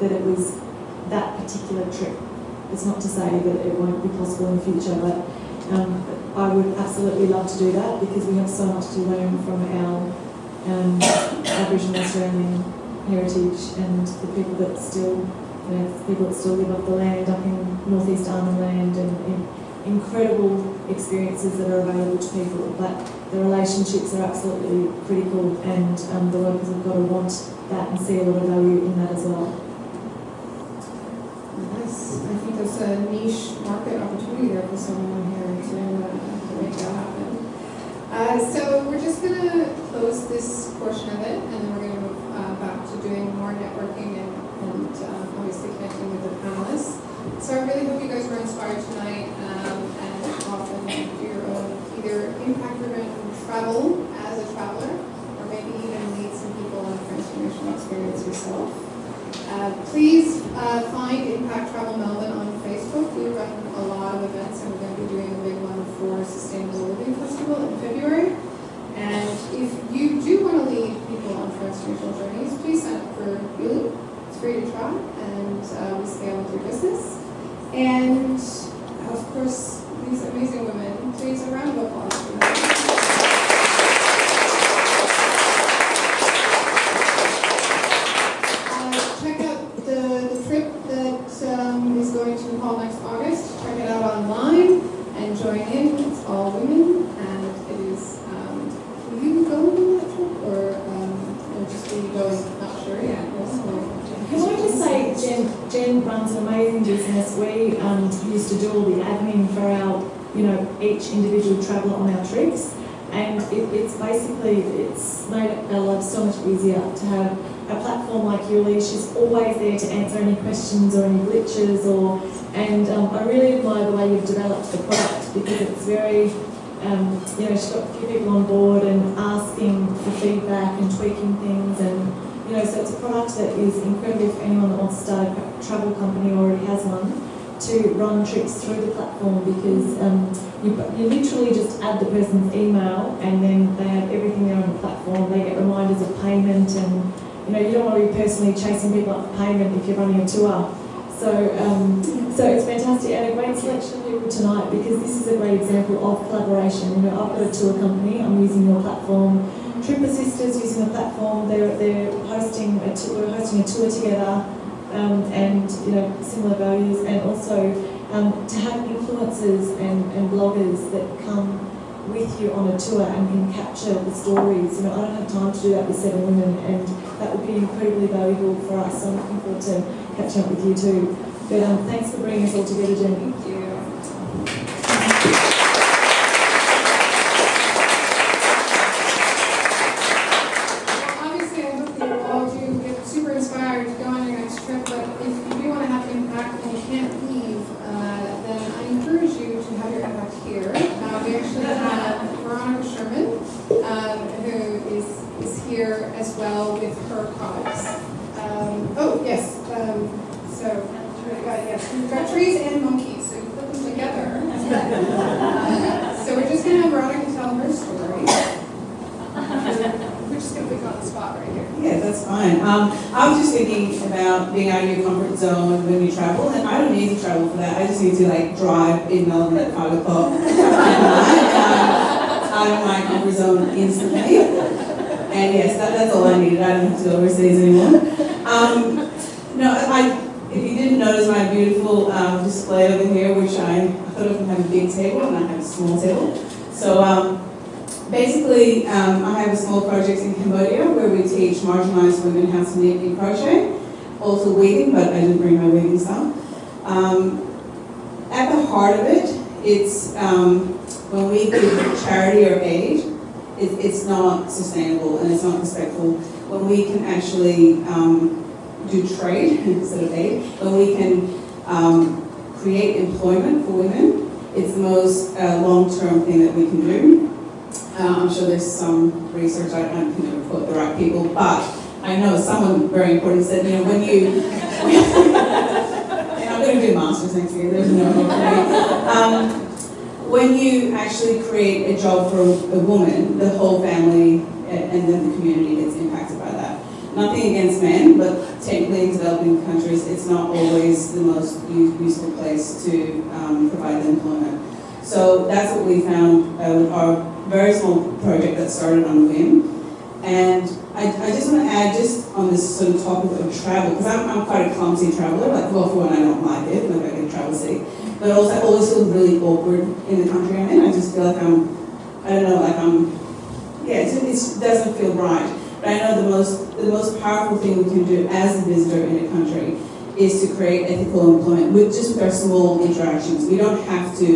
that it was particular trip. It's not to say that it won't be possible in the future, but um, I would absolutely love to do that because we have so much to learn from our um, Aboriginal Australian heritage and the people that still, you know, the people that still live off the land up in northeast Arnhem Land and, incredible experiences that are available to people. But the relationships are absolutely critical and um, the locals have got to want that and see a lot of value in that as well. I think there's a niche market opportunity there for someone here to, uh, to make that happen. Uh, so we're just going to close this portion of it, and then we're going to move uh, back to doing more networking and, and um, obviously connecting with the panelists. So I really hope you guys were inspired tonight um, and often do your own either impact-driven travel as a traveler, or maybe even lead some people on a transformational experience yourself. Uh, please uh, find Impact Travel Melbourne on Facebook. We run a lot of events, and we're going to be doing a big one for Sustainable Living Festival in February. And if you do want to lead people on transformational journeys, please sign up for Yuli. It's free to try, and uh, we scale with your business. And of course, these amazing women. Please, a round of applause platform like Yuli. She's always there to answer any questions or any glitches, or and um, I really admire the way you've developed the product because it's very. Um, you know, she's got a few people on board and asking for feedback and tweaking things and you know, so it's a product that is incredible for anyone that wants to start a travel company or already has one to run trips through the platform because um, you, you literally just add the person's email and then they have everything there on the platform. They get reminders of payment and, you know, you don't want to be personally chasing people up for payment if you're running a tour. So, um, so it's fantastic and a great selection of people tonight because this is a great example of collaboration. You know, I've got a tour company, I'm using your platform. Trip Assisters using the platform, they're, they're hosting a tour, we're hosting a tour together um, and, you know, similar values and also um, to have influencers and, and bloggers that come with you on a tour and can capture the stories. You know, I don't have time to do that with seven women, and that would be incredibly valuable for us. So I'm looking forward to catching up with you too. But um, thanks for bringing us all together, Jenny. Thank you. Well, Obviously, I hope that you all do get super inspired to go on your next trip, but if you do want to have impact and you can't leave, uh, then I encourage you to have your impact here. Uh, we actually have Veronica Sherman, um, who is, is here as well with her products. Um, oh, yes, um, so, we've got, yes, we've got trees and monkeys, so you put them together. Uh, So we're just gonna have Veronica tell her story. We're just gonna put you on the spot right here. Yeah, that's fine. Um, I was just thinking about being out of your comfort zone when you travel, and I don't need to travel for that. I just need to like drive in Melbourne at five o'clock at night, um, instantly. And yes, that, that's all I needed. I don't have to go overseas anymore. Um, no, I. If you didn't notice my beautiful um, display over here, which I, thought I would have a big table and I have a small table. So um, Basically, um, I have a small project in Cambodia where we teach marginalised women how to knit in crochet, also weaving, but I didn't bring my weaving stuff. Um, at the heart of it, it's um, when we give charity or aid, it, it's not sustainable and it's not respectful. When we can actually um, do trade [LAUGHS] instead of aid, when we can um, create employment for women, it's the most uh, long-term thing that we can do. Uh, I'm sure there's some research, I don't never quote the right people, but I know someone very important said, you know, when you, [LAUGHS] [LAUGHS] and I'm going to do masters next year, there's no. Um, when you actually create a job for a woman, the whole family and and then the community gets impacted by that. Nothing against men, but technically in developing countries, it's not always the most useful place to um, provide employment. So that's what we found uh, with our very small project that started on a whim. And I, I just want to add, just on this sort of topic of travel, because I'm, I'm quite a clumsy traveler, like, well, for one, I don't like it, like I get travel sick, but also I always feel really awkward in the country I'm in. I just feel like I'm, I don't know, like I'm, yeah, it doesn't feel right. But I know the most, the most powerful thing we can do as a visitor in a country is to create ethical employment with just with our small interactions. We don't have to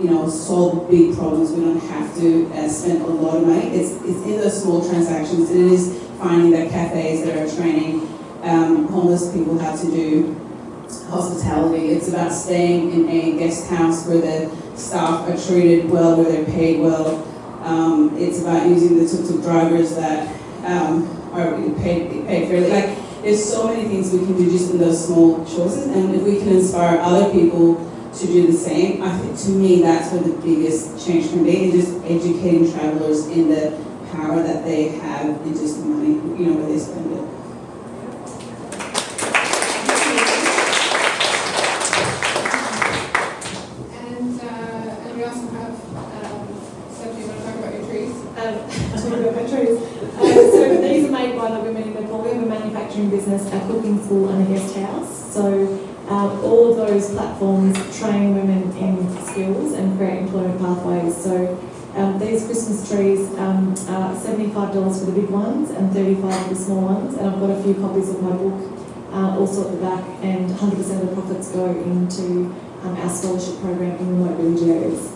you know, solve big problems. We don't have to uh, spend a lot of money. It's, it's in those small transactions. And it is finding that cafes that are training um, homeless people how to do hospitality. It's about staying in a guest house where the staff are treated well, where they're paid well. Um, it's about using the tuk-tuk drivers that um, are paid, paid fairly. Like, there's so many things we can do just in those small choices. And if we can inspire other people to do the same. I think to me that's where the biggest change can be, is just educating travelers in the power that they have in just the money, you know, where they spend it. Business, a cooking school, and a guest house. So um, all of those platforms train women in skills and create employment pathways. So um, these Christmas trees um, are $75 for the big ones and 35 for the small ones. And I've got a few copies of my book uh, also at the back, and 100% of the profits go into um, our scholarship program in remote village areas.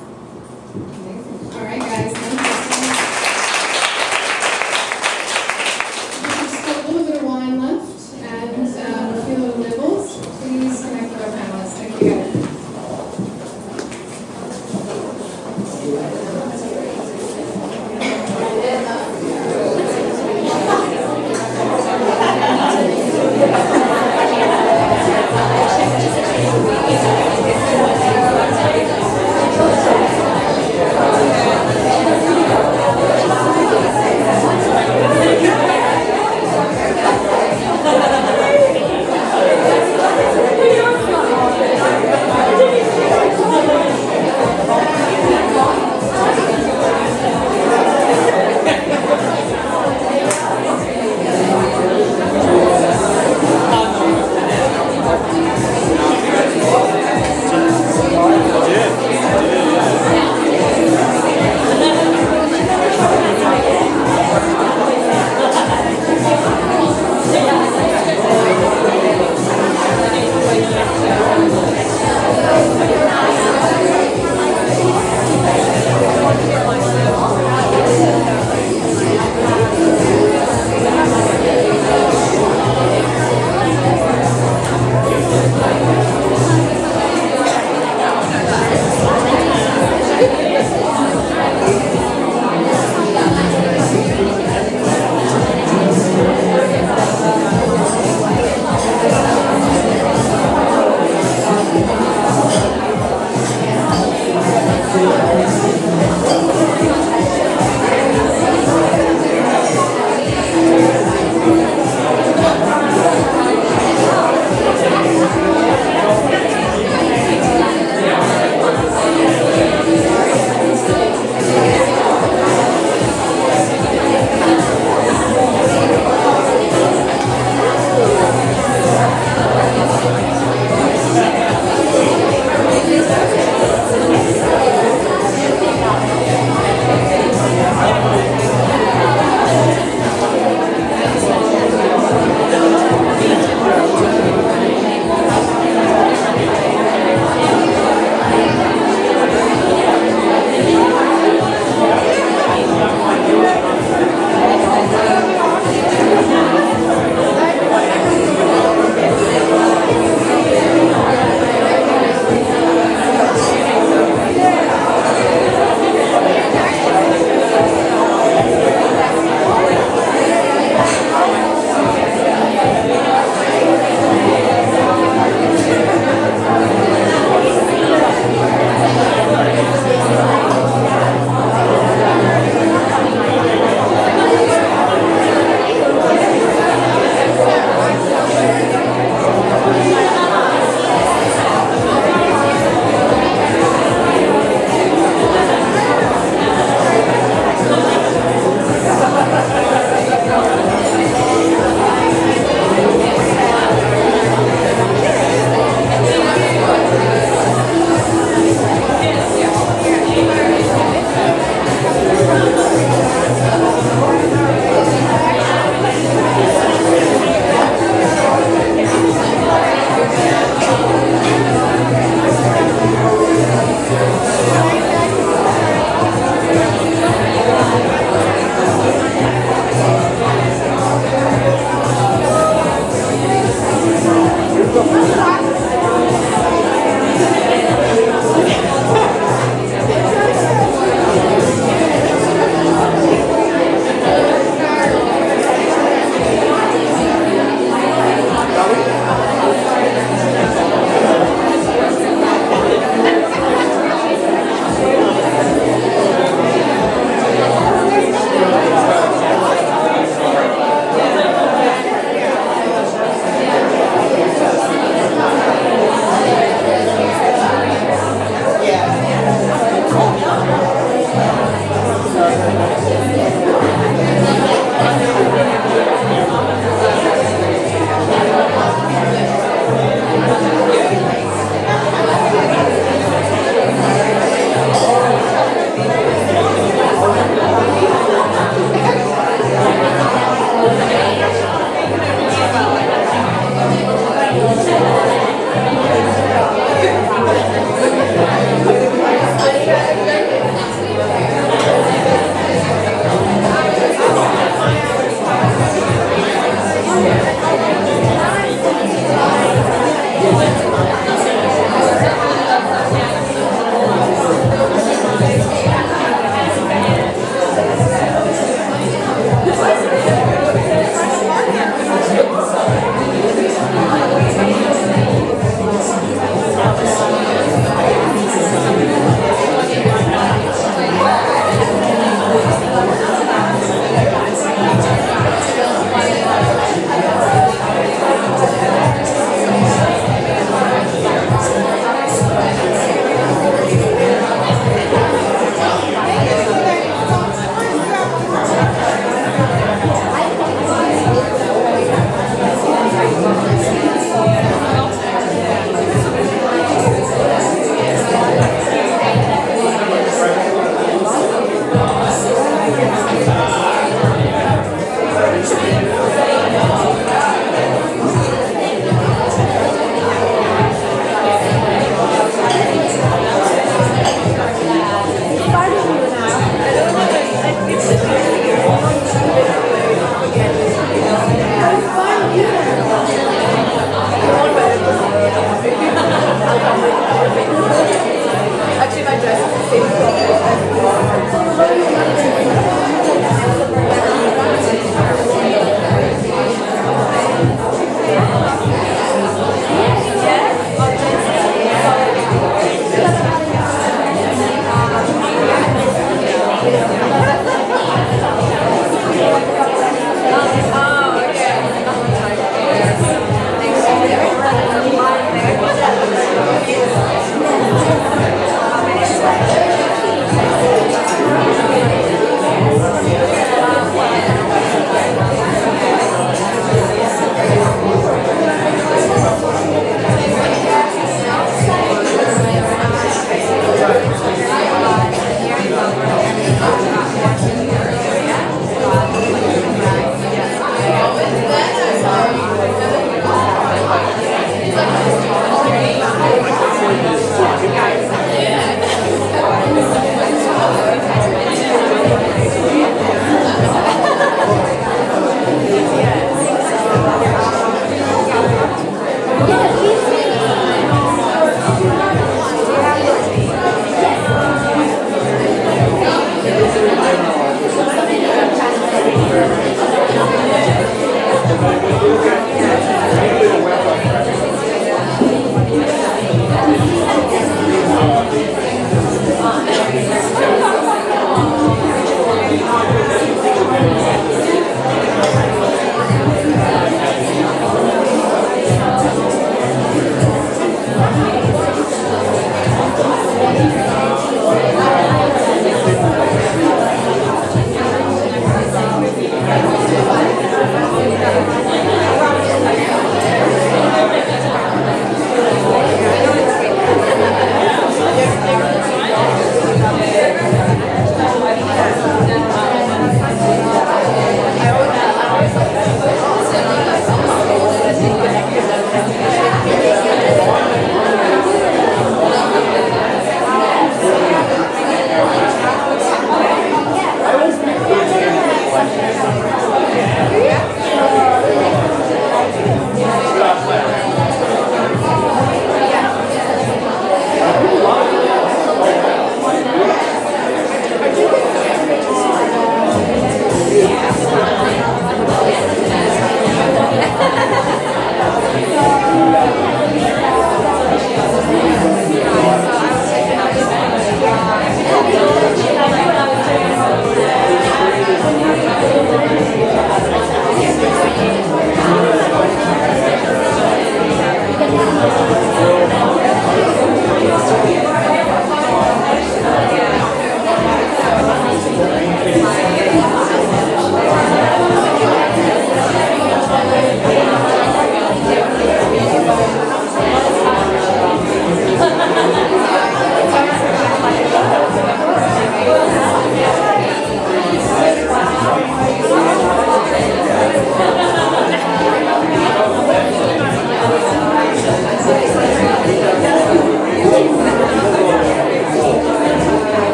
Yeah.